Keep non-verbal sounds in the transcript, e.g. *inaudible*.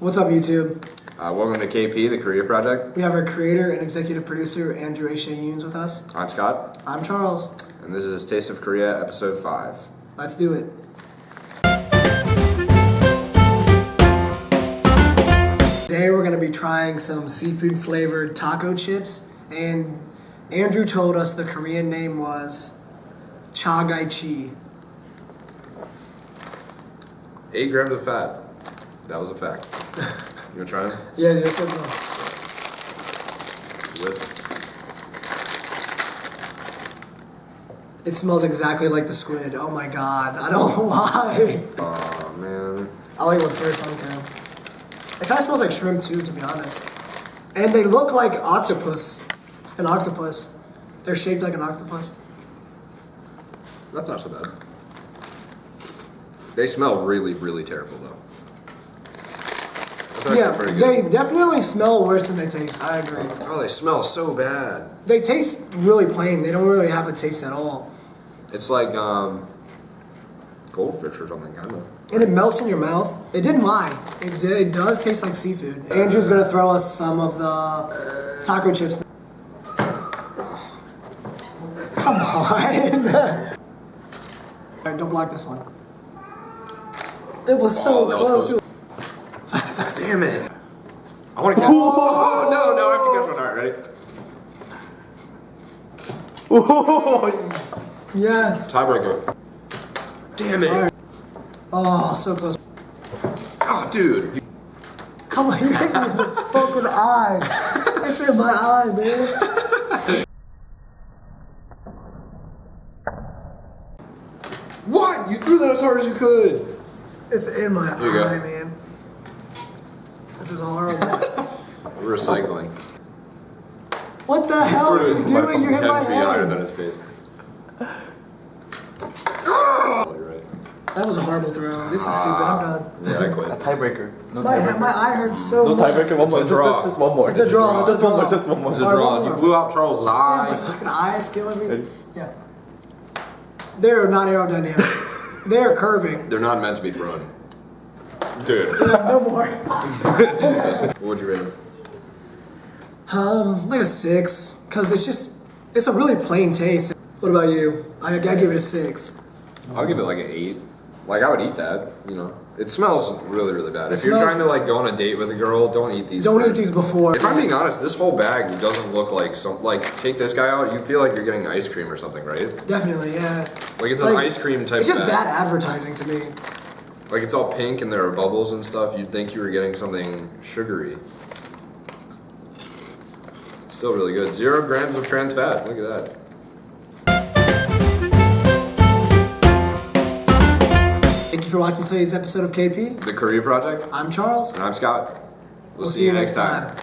What's up, YouTube? Uh, welcome to KP, the Korea Project. We have our creator and executive producer, Andrew A. Yunes, with us. I'm Scott, I'm Charles. and this is Taste of Korea, Episode 5. Let's do it. Today we're going to be trying some seafood flavored taco chips, and Andrew told us the Korean name was Jagalchi. 8 grams of fat. That was a fact. You want to try them? Yeah, that's it. With? It smells exactly like the squid. Oh my god. I don't know *laughs* why. Oh, man. I like one first on cam. It kind of smells like shrimp too, to be honest. And they look like octopus. An octopus. They're shaped like an octopus. That's not so bad. They smell really, really terrible, though. Yeah, pretty they definitely smell worse than they taste. I agree. Oh, they smell so bad. They taste really plain. They don't really have a taste at all. It's like, um, goldfish or something, I don't know. And it melts in your mouth. It didn't lie. It, did, it does taste like seafood. Andrew's gonna throw us some of the taco chips. *sighs* Come on. *laughs* Alright, don't block this one. It was so Oh, close. Damn it. I want to catch Oh, no, no, I have to catch one. All right, ready? Oh, Yes. Tiebreaker. Damn it. Alright. Oh, so close. Oh, dude. Come on, you hit me the *laughs* fucking eye. It's in my eye, man. What? You threw that as hard as you could. It's in my you go. eye, man. This is horrible. Recycling. what the hell are you doing? You hit my feet higher than his face. You're right. That was a horrible throw. This is stupid. I'm ah, done. Yeah, I quit. Tiebreaker. No My, tiebreaker. my eye hurts so No much. tiebreaker. One more. It's a Just, draw. just, just one more. It's a draw. Just one more. Just one more. It's a draw. You blew out Charles' My eye. fucking eye is killing me. Ready? Yeah. They're not aerodynamic. They're curving. They're not meant to be thrown. Dude. No more. *laughs* Jesus. What would you rate him? Um, like a six, cause it's just it's a really plain taste. What about you? I, I give it a six. I'll give it like an eight. Like I would eat that, you know. It smells really, really bad. It if you're trying to like go on a date with a girl, don't eat these. Don't eat these before. If I'm being honest, this whole bag doesn't look like some. Like, take this guy out, you feel like you're getting ice cream or something, right? Definitely, yeah. Like it's an ice cream type. It's just bag. bad advertising to me. Like it's all pink and there are bubbles and stuff. You'd think you were getting something sugary. Still really good. Zero grams of trans fat. Look at that. Thank you for watching today's episode of KP. The Korea Project. I'm Charles. And I'm Scott. We'll, We'll see you next time.